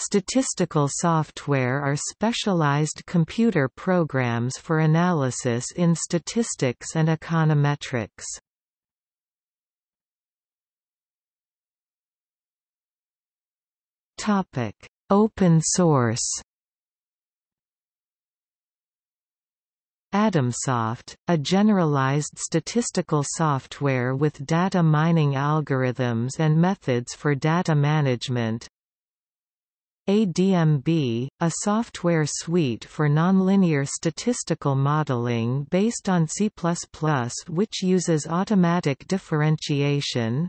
Statistical software are specialized computer programs for analysis in statistics and econometrics. Topic: Open source. Adamsoft, a generalized statistical software with data mining algorithms and methods for data management. ADMB, a software suite for nonlinear statistical modeling based on C++ which uses automatic differentiation.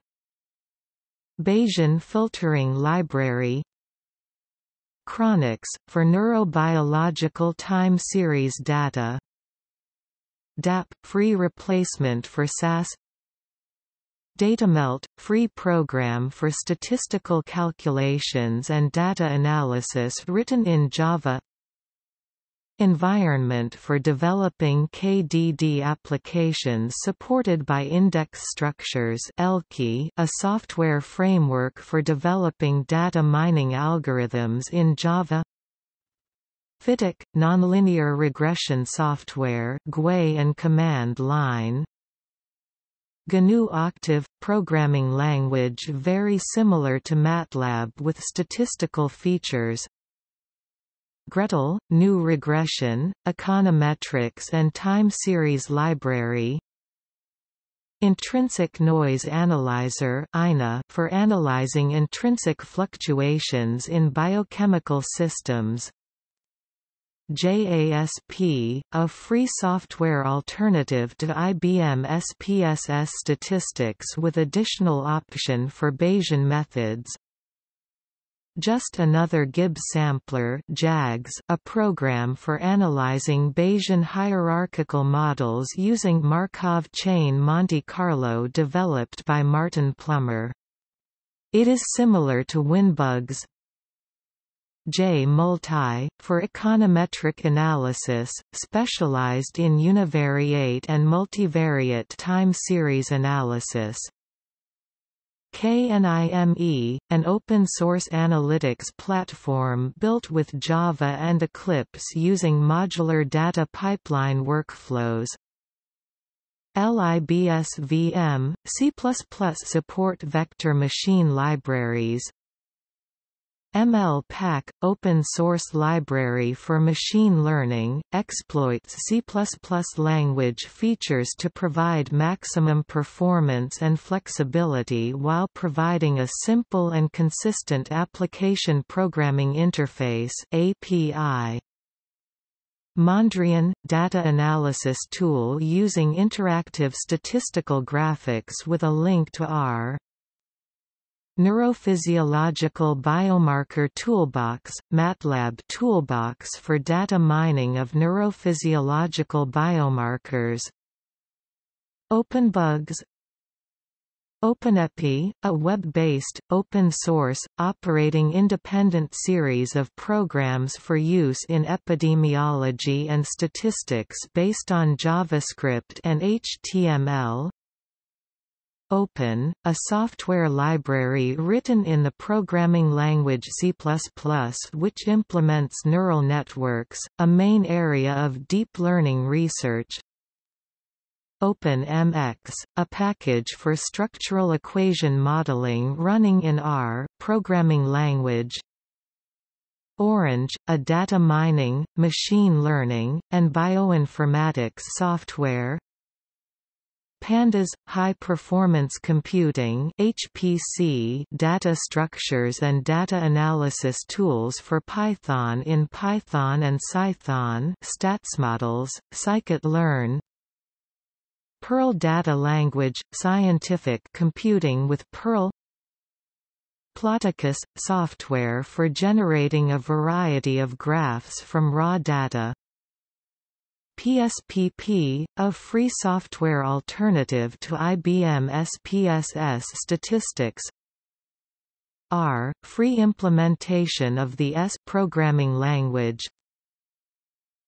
Bayesian filtering library. Chronux, for neurobiological time series data. DAP – free replacement for SAS DataMelt – free program for statistical calculations and data analysis written in Java. Environment for developing KDD applications supported by Index Structures a software framework for developing data mining algorithms in Java. Fityk, nonlinear regression software GUI and command line GNU Octave – programming language very similar to MATLAB with statistical features. gretl, GNU regression, econometrics and time series library. Intrinsic Noise Analyzer for analyzing intrinsic fluctuations in biochemical systems JASP, a free software alternative to IBM SPSS statistics with additional option for Bayesian methods just Another Gibbs Sampler JAGS, a program for analyzing Bayesian hierarchical models using Markov chain Monte Carlo developed by Martin Plummer. It is similar to WinBugs. J-Multi, for econometric analysis, specialized in univariate and multivariate time series analysis. KNIME, an open-source analytics platform built with Java and Eclipse using modular data pipeline workflows. LIBSVM, C++ support vector machine libraries, ML-Pack, open-source library for machine learning, exploits C++ language features to provide maximum performance and flexibility while providing a simple and consistent application programming interface API. Mondrian – data analysis tool using interactive statistical graphics with a link to R. Neurophysiological Biomarker Toolbox – MATLAB toolbox for data mining of neurophysiological biomarkers. OpenBugs OpenEpi, a web-based, open-source, operating independent series of programs for use in epidemiology and statistics based on JavaScript and HTML Open, a software library written in the programming language C++ which implements neural networks, a main area of deep learning research. OpenMX, a package for structural equation modeling running in R programming language. Orange, a data mining, machine learning, and bioinformatics software Pandas – High-Performance Computing HPC data structures and data analysis tools for Python in Python and Cython StatsModels, Scikit-learn Perl Data Language – Scientific computing with Perl Ploticus – software for generating a variety of graphs from raw data PSPP, a free software alternative to IBM SPSS statistics. R, free implementation of the S programming language.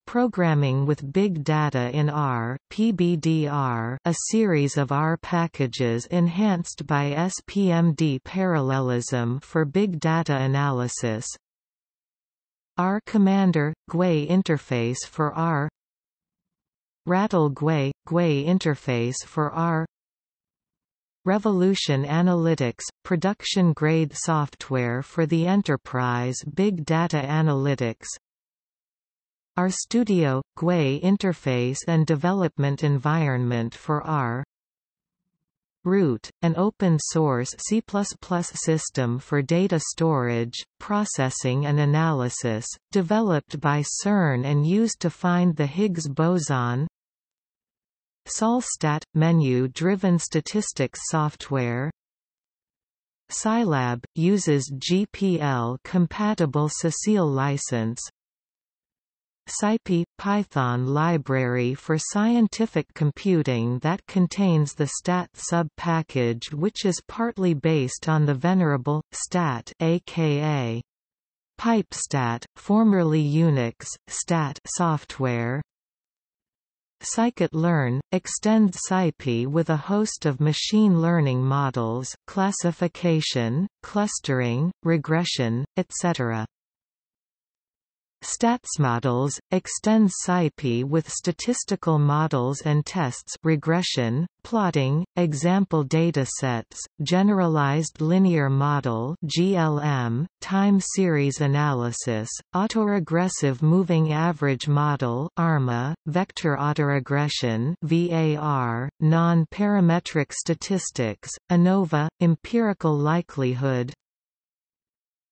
Programming with Big Data in R PBDR, a series of R packages enhanced by SPMD parallelism for big data analysis. R Commander GUI interface for R Rattle GUI GUI interface for R. Revolution Analytics – production-grade software for the enterprise big data analytics. RStudio – GUI interface and development environment for R Root, an open-source C++ system for data storage, processing and analysis, developed by CERN and used to find the Higgs boson. Salstat – menu-driven statistics software. Scilab – uses GPL-compatible CeCILL license SciPy – Python library for scientific computing that contains the stat sub-package which is partly based on the venerable, stat aka PipeStat, formerly Unix, stat software Scikit-learn, extends SciPy with a host of machine learning models, classification, clustering, regression, etc. StatsModels, extends SciPy with statistical models and tests regression, plotting, example datasets, generalized linear model GLM, time series analysis, autoregressive moving average model ARMA, vector autoregression VAR, non-parametric statistics, ANOVA, empirical likelihood,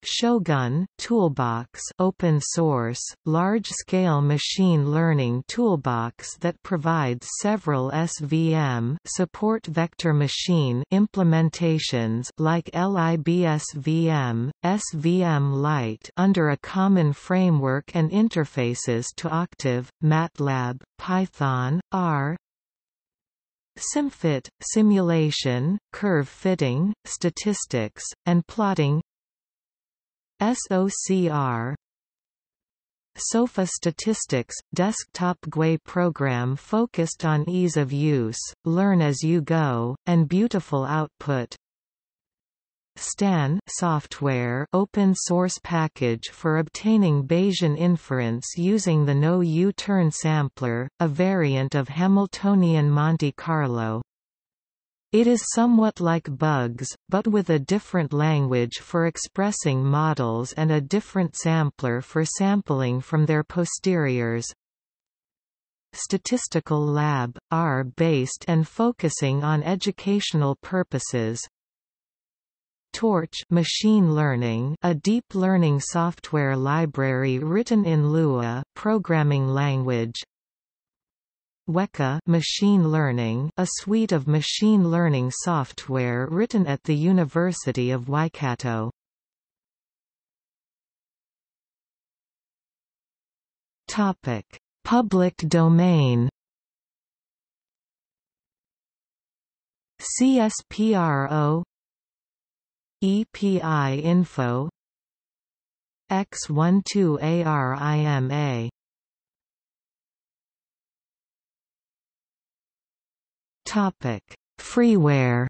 Shogun toolbox open source, large-scale machine learning toolbox that provides several SVM support vector machine implementations like LIBSVM, SVMlight under a common framework and interfaces to Octave, MATLAB, Python, R, SimFit, simulation, curve fitting, statistics, and plotting SOCR SOFA Statistics – desktop GUI program focused on ease of use, learn as you go, and beautiful output STAN software open source package for obtaining Bayesian inference using the no U-turn sampler, a variant of Hamiltonian Monte Carlo. It is somewhat like bugs, but with a different language for expressing models and a different sampler for sampling from their posteriors. Statistical Lab, R-based and focusing on educational purposes. Torch machine learning, a deep learning software library written in Lua programming language, Weka machine learning, a suite of machine learning software written at the University of Waikato. Topic: Public domain. CSPRO EPI info X12ARIMA Topic: Freeware.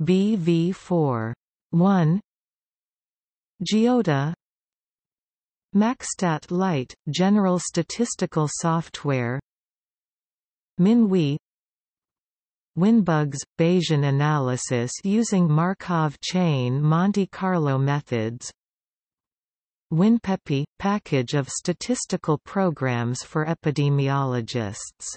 BV4 1 Geoda. Maxstat Lite – General statistical software. MinWi WinBugs – Bayesian analysis using Markov chain Monte Carlo methods WinPepi – package of statistical programs for epidemiologists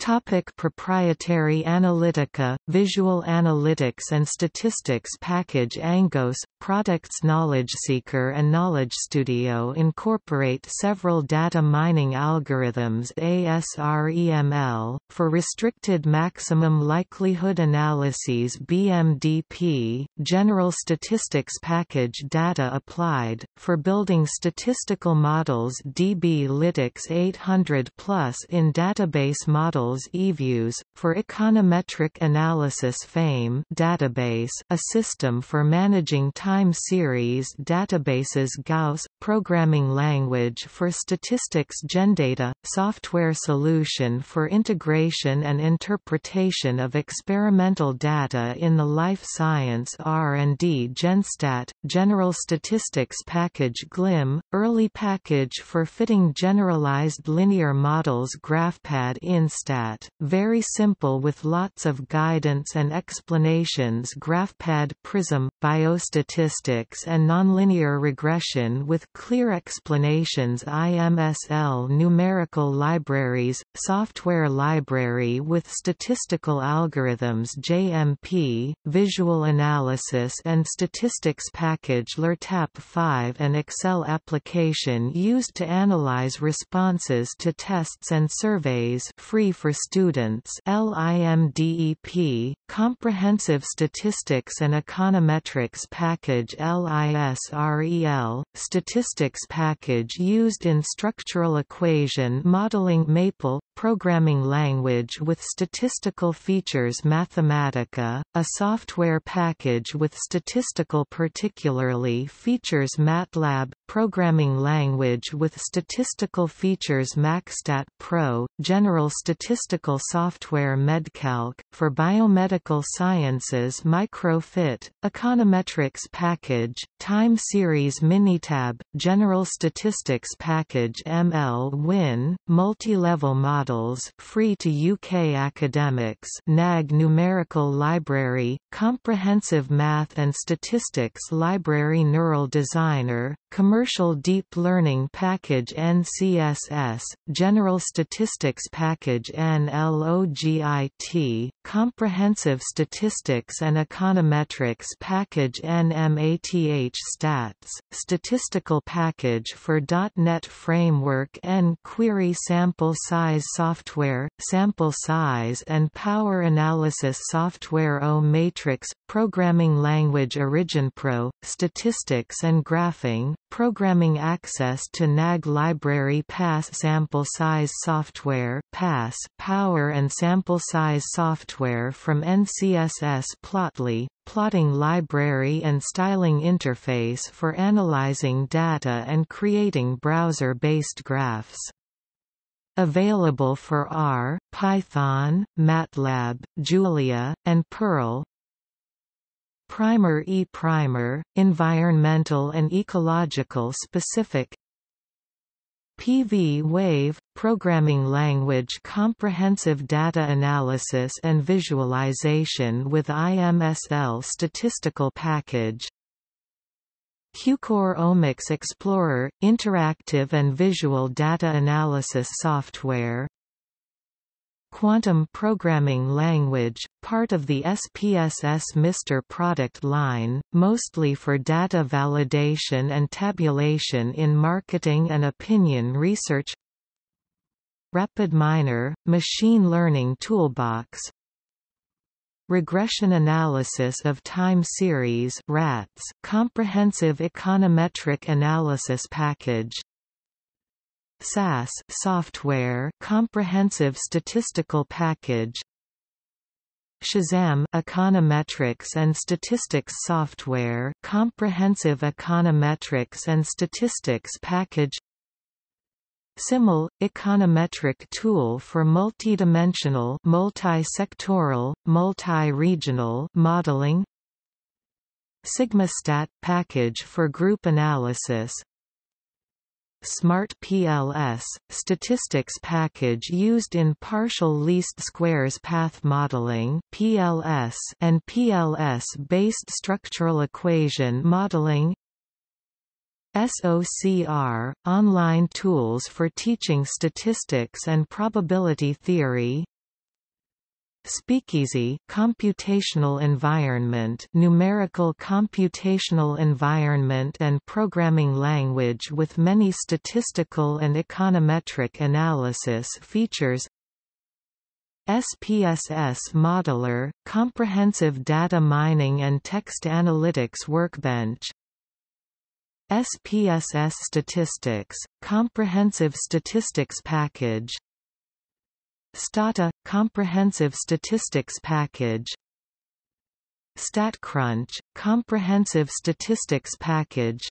Topic proprietary Analytica, Visual Analytics and Statistics Package Angoss, products KnowledgeSeeker and Knowledge Studio incorporate several data mining algorithms ASREML, for restricted maximum likelihood analyses BMDP, General Statistics Package Data Applied, for building statistical models DB-Lytix 800 plus in database models eViews, for econometric analysis FAME database a system for managing time series databases Gauss, programming language for statistics GenData, software solution for integration and interpretation of experimental data in the life science R&D GenStat, general statistics package GLIM, early package for fitting generalized linear models GraphPad Instat, very simple with lots of guidance and explanations GraphPad Prism, biostatistics and nonlinear regression with clear explanations IMSL numerical libraries, software library with statistical algorithms JMP, visual analysis and statistics package LERTAP 5 and Excel application used to analyze responses to tests and surveys free for students LIMDEP, Comprehensive Statistics and Econometrics Package LISREL, Statistics Package used in structural equation modeling Maple, programming language with statistical features Mathematica, a software package with statistical particularly features MATLAB, programming language with statistical features MaxStat Pro, general statistical software MedCalc, for biomedical sciences MicroFit, econometrics package, time series Minitab, general statistics package ML Win, multi-level models free to UK academics NAG Numerical Library, Comprehensive Math and Statistics Library Neural Designer, Commercial Deep Learning Package NCSS, General Statistics Package NLOGIT, Comprehensive Statistics and Econometrics Package NMATH Stats, Statistical Package for .NET Framework N Query Sample Size software, sample size and power analysis software O matrix, programming language OriginPro, statistics and graphing, programming access to NAG library PASS sample size software PASS, power and sample size software from NCSS Plotly, plotting library and styling interface for analyzing data and creating browser-based graphs. Available for R, Python, MATLAB, Julia, and Perl. Primer e primer, environmental and ecological specific. PV Wave, programming language comprehensive data analysis and visualization with IMSL statistical package. Qlucore Omics Explorer – interactive and visual data analysis software Quantum Programming Language, part of the SPSS MiSTer product line, mostly for data validation and tabulation in marketing and opinion research. RapidMiner, machine learning toolbox. Regression Analysis of Time Series RATS, Comprehensive Econometric Analysis Package SAS software Comprehensive Statistical Package. Shazam Econometrics and Statistics Software Comprehensive Econometrics and Statistics Package. SIMUL – econometric tool for multidimensional multi-sectoral, multi-regional modeling. SigmaStat – package for group analysis Smart PLS – statistics package used in partial least squares path modeling PLS and PLS-based structural equation modeling. SOCR – online tools for teaching statistics and probability theory Speakeasy computational environment numerical computational environment and programming language with many statistical and econometric analysis features. SPSS Modeler, Comprehensive Data Mining and Text Analytics Workbench. SPSS Statistics, Comprehensive Statistics Package Stata – Comprehensive Statistics Package. StatCrunch – Comprehensive Statistics Package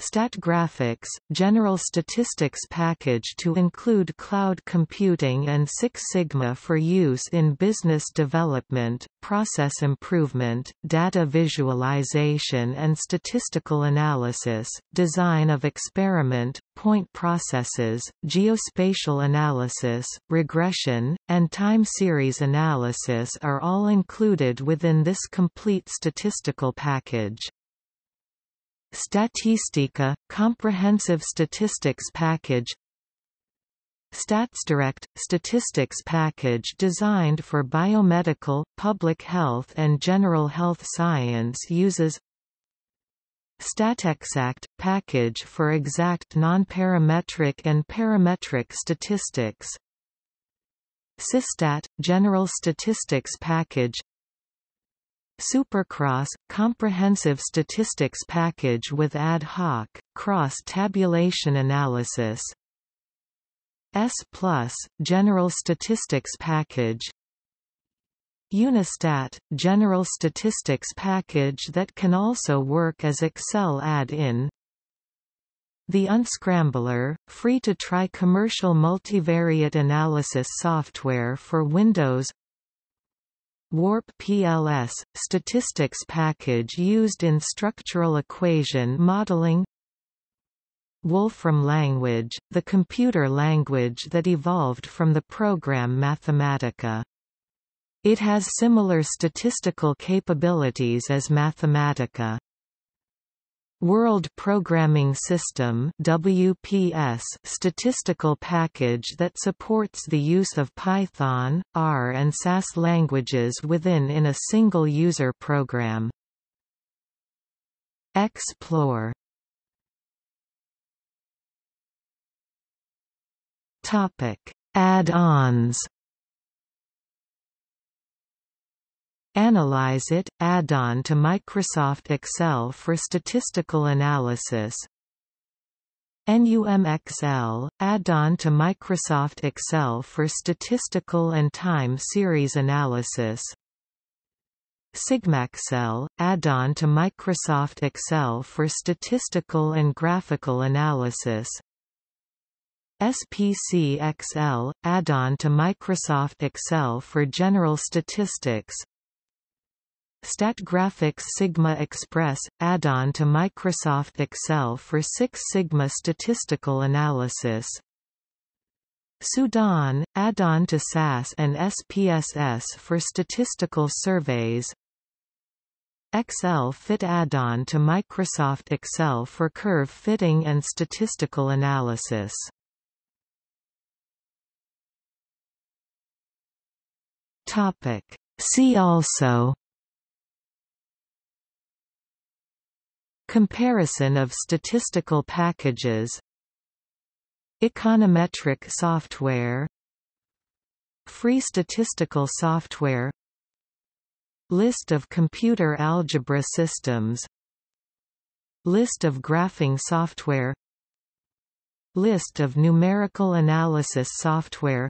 StatGraphics – General Statistics Package to include cloud computing and Six Sigma for use in business development, process improvement, data visualization and statistical analysis, design of experiment, point processes, geospatial analysis, regression, and time series analysis are all included within this complete statistical package. Statistica – Comprehensive Statistics Package. StatsDirect – Statistics package designed for biomedical, public health and general health science uses. StatXact – package for exact nonparametric and parametric statistics. SYSTAT – General Statistics package Supercross – comprehensive statistics package with ad hoc, cross-tabulation analysis. S Plus general statistics package. Unistat – general statistics package that can also work as Excel add-in. The Unscrambler, free-to-try commercial multivariate analysis software for Windows Warp PLS, statistics package used in structural equation modeling Wolfram language, the computer language that evolved from the program Mathematica. It has similar statistical capabilities as Mathematica. World Programming System WPS statistical package that supports the use of Python, R and SAS languages within in a single user program. Explore. Topic: Add-ons Analyze-It, add-on to Microsoft Excel for statistical analysis. NUMXL, add-on to Microsoft Excel for statistical and time series analysis. SigmaXL, add-on to Microsoft Excel for statistical and graphical analysis. SPC-XL, add-on to Microsoft Excel for general statistics StatGraphics Sigma Express, add-on to Microsoft Excel for Six Sigma statistical analysis. SUDAAN, add-on to SAS and SPSS for statistical surveys. XLfit add-on to Microsoft Excel for curve fitting and statistical analysis. See also Comparison of statistical packages Econometric software Free statistical software List of computer algebra systems List of graphing software List of numerical analysis software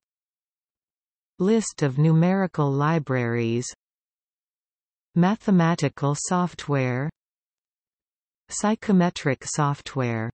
List of numerical libraries Mathematical software Psychometric software